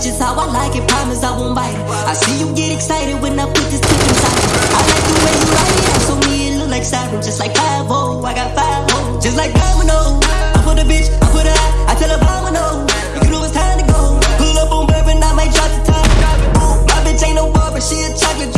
Just how I like it. promise I won't bite it. I see you get excited when I put this tip inside it. I like the way you ride it. So me it look like siren, just like 5 I got 5 -0. just like domino. I put a bitch, I put a